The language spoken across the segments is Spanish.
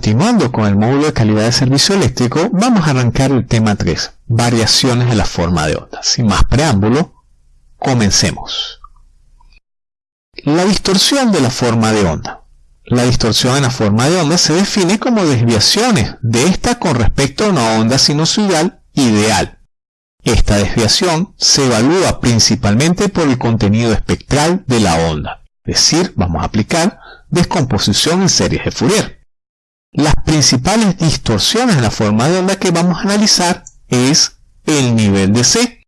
continuando con el módulo de calidad de servicio eléctrico, vamos a arrancar el tema 3, variaciones de la forma de onda. Sin más preámbulo, comencemos. La distorsión de la forma de onda. La distorsión en la forma de onda se define como desviaciones de esta con respecto a una onda sinusoidal ideal. Esta desviación se evalúa principalmente por el contenido espectral de la onda, es decir, vamos a aplicar descomposición en series de Fourier. Las principales distorsiones en la forma de onda que vamos a analizar es el nivel de C.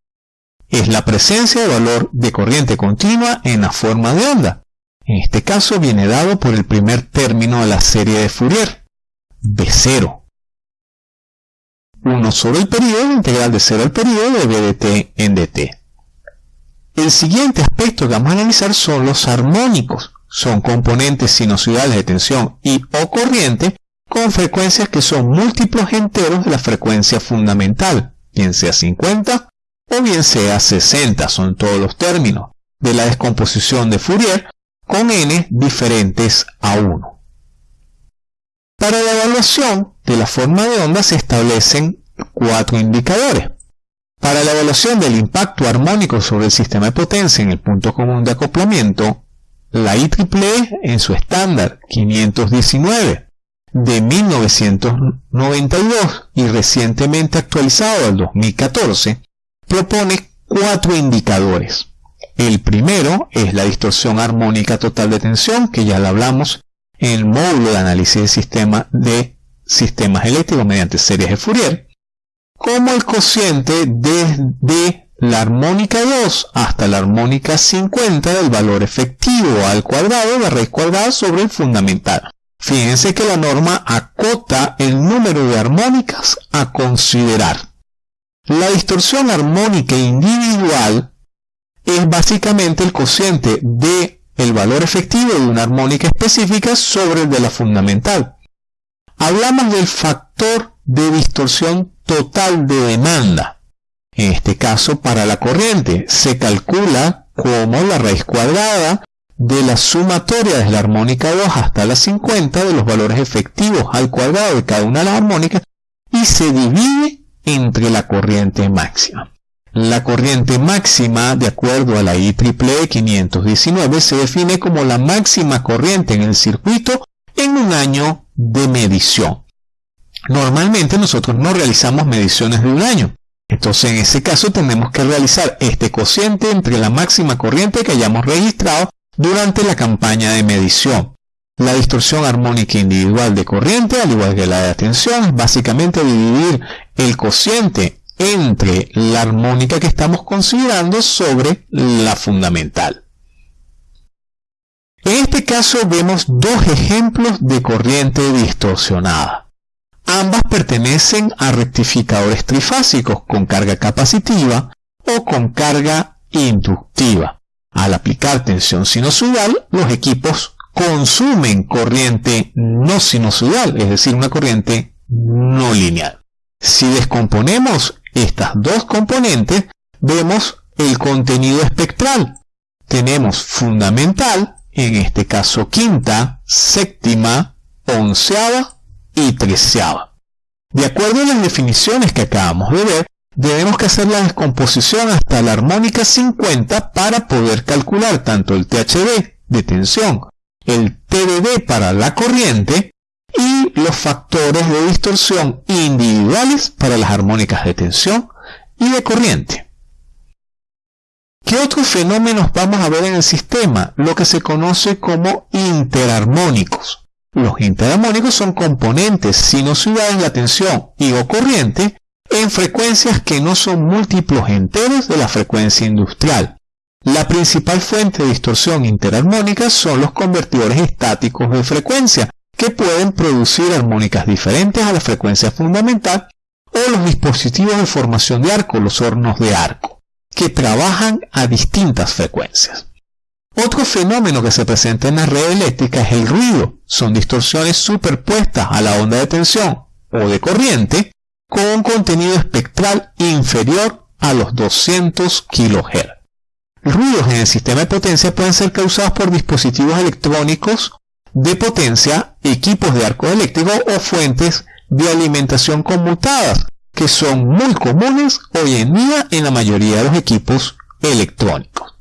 Es la presencia de valor de corriente continua en la forma de onda. En este caso viene dado por el primer término de la serie de Fourier, B0. 1 sobre el periodo integral de 0 al periodo de B de t en dt. El siguiente aspecto que vamos a analizar son los armónicos. Son componentes sinusoidales de tensión y o corriente con frecuencias que son múltiplos enteros de la frecuencia fundamental, bien sea 50 o bien sea 60, son todos los términos de la descomposición de Fourier con n diferentes a 1. Para la evaluación de la forma de onda se establecen cuatro indicadores. Para la evaluación del impacto armónico sobre el sistema de potencia en el punto común de acoplamiento, la IEEE en su estándar 519 de 1992 y recientemente actualizado al 2014, propone cuatro indicadores. El primero es la distorsión armónica total de tensión, que ya la hablamos en el módulo de análisis de sistema de sistemas eléctricos mediante series de Fourier, como el cociente desde la armónica 2 hasta la armónica 50 del valor efectivo al cuadrado de raíz cuadrada sobre el fundamental. Fíjense que la norma acota el número de armónicas a considerar. La distorsión armónica individual es básicamente el cociente de el valor efectivo de una armónica específica sobre el de la fundamental. Hablamos del factor de distorsión total de demanda. En este caso, para la corriente, se calcula como la raíz cuadrada de la sumatoria desde la armónica 2 hasta la 50 de los valores efectivos al cuadrado de cada una de las armónicas y se divide entre la corriente máxima. La corriente máxima, de acuerdo a la IEEE 519, se define como la máxima corriente en el circuito en un año de medición. Normalmente nosotros no realizamos mediciones de un año. Entonces en ese caso tenemos que realizar este cociente entre la máxima corriente que hayamos registrado durante la campaña de medición. La distorsión armónica individual de corriente, al igual que la de tensión, es básicamente dividir el cociente entre la armónica que estamos considerando sobre la fundamental. En este caso vemos dos ejemplos de corriente distorsionada. Ambas pertenecen a rectificadores trifásicos con carga capacitiva o con carga inductiva. Al aplicar tensión sinusoidal, los equipos consumen corriente no sinusoidal, es decir, una corriente no lineal. Si descomponemos estas dos componentes, vemos el contenido espectral. Tenemos fundamental, en este caso quinta, séptima, onceava y treceava. De acuerdo a las definiciones que acabamos de ver, Debemos hacer la descomposición hasta la armónica 50 para poder calcular tanto el THD de tensión, el TDD para la corriente y los factores de distorsión individuales para las armónicas de tensión y de corriente. ¿Qué otros fenómenos vamos a ver en el sistema? Lo que se conoce como interarmónicos. Los interarmónicos son componentes sinusoidales de la tensión y o corriente en frecuencias que no son múltiplos enteros de la frecuencia industrial. La principal fuente de distorsión interarmónica son los convertidores estáticos de frecuencia, que pueden producir armónicas diferentes a la frecuencia fundamental, o los dispositivos de formación de arco, los hornos de arco, que trabajan a distintas frecuencias. Otro fenómeno que se presenta en la red eléctrica es el ruido. Son distorsiones superpuestas a la onda de tensión o de corriente con un contenido espectral inferior a los 200 kHz. Ruidos en el sistema de potencia pueden ser causados por dispositivos electrónicos de potencia, equipos de arco eléctrico o fuentes de alimentación conmutadas, que son muy comunes hoy en día en la mayoría de los equipos electrónicos.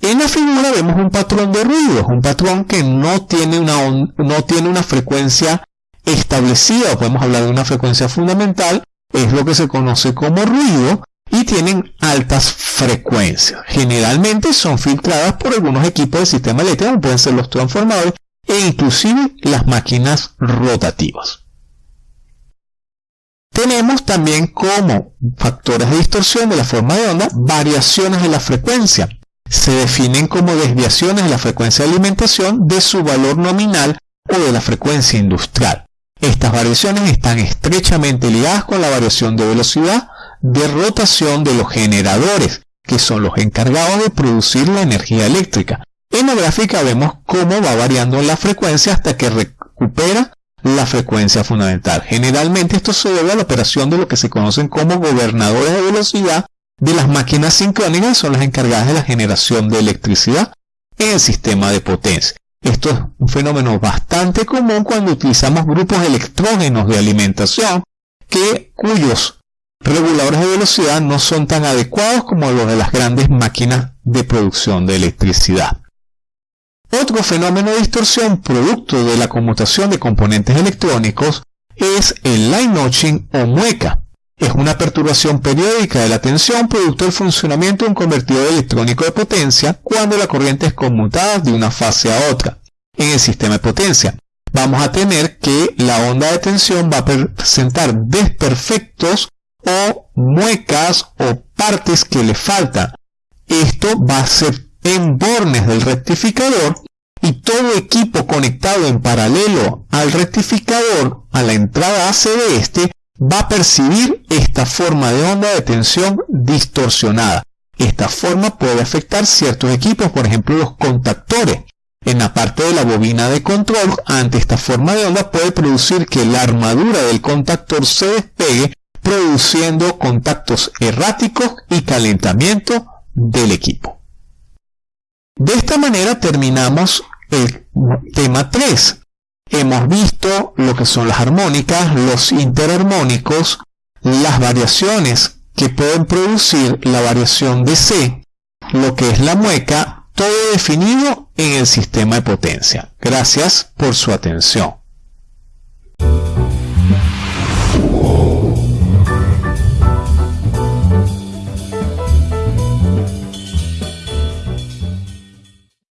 En la figura vemos un patrón de ruido, un patrón que no tiene una, no tiene una frecuencia establecida, podemos hablar de una frecuencia fundamental, es lo que se conoce como ruido, y tienen altas frecuencias. Generalmente son filtradas por algunos equipos del sistema eléctrico, pueden ser los transformadores e inclusive las máquinas rotativas. Tenemos también como factores de distorsión de la forma de onda variaciones de la frecuencia. Se definen como desviaciones de la frecuencia de alimentación de su valor nominal o de la frecuencia industrial. Estas variaciones están estrechamente ligadas con la variación de velocidad de rotación de los generadores, que son los encargados de producir la energía eléctrica. En la gráfica vemos cómo va variando la frecuencia hasta que recupera la frecuencia fundamental. Generalmente esto se debe a la operación de lo que se conocen como gobernadores de velocidad de las máquinas sincrónicas, son las encargadas de la generación de electricidad en el sistema de potencia. Esto es un fenómeno bastante común cuando utilizamos grupos electrógenos de alimentación que, cuyos reguladores de velocidad no son tan adecuados como los de las grandes máquinas de producción de electricidad. Otro fenómeno de distorsión producto de la conmutación de componentes electrónicos es el line notching o mueca. Es una perturbación periódica de la tensión producto del funcionamiento de un convertidor electrónico de potencia cuando la corriente es conmutada de una fase a otra. En el sistema de potencia vamos a tener que la onda de tensión va a presentar desperfectos o muecas o partes que le faltan. Esto va a ser en bornes del rectificador y todo equipo conectado en paralelo al rectificador a la entrada AC de este va a percibir esta forma de onda de tensión distorsionada. Esta forma puede afectar ciertos equipos, por ejemplo los contactores. En la parte de la bobina de control, ante esta forma de onda puede producir que la armadura del contactor se despegue, produciendo contactos erráticos y calentamiento del equipo. De esta manera terminamos el tema 3. Hemos visto lo que son las armónicas, los interarmónicos, las variaciones que pueden producir la variación de C, lo que es la mueca, todo definido en el sistema de potencia. Gracias por su atención.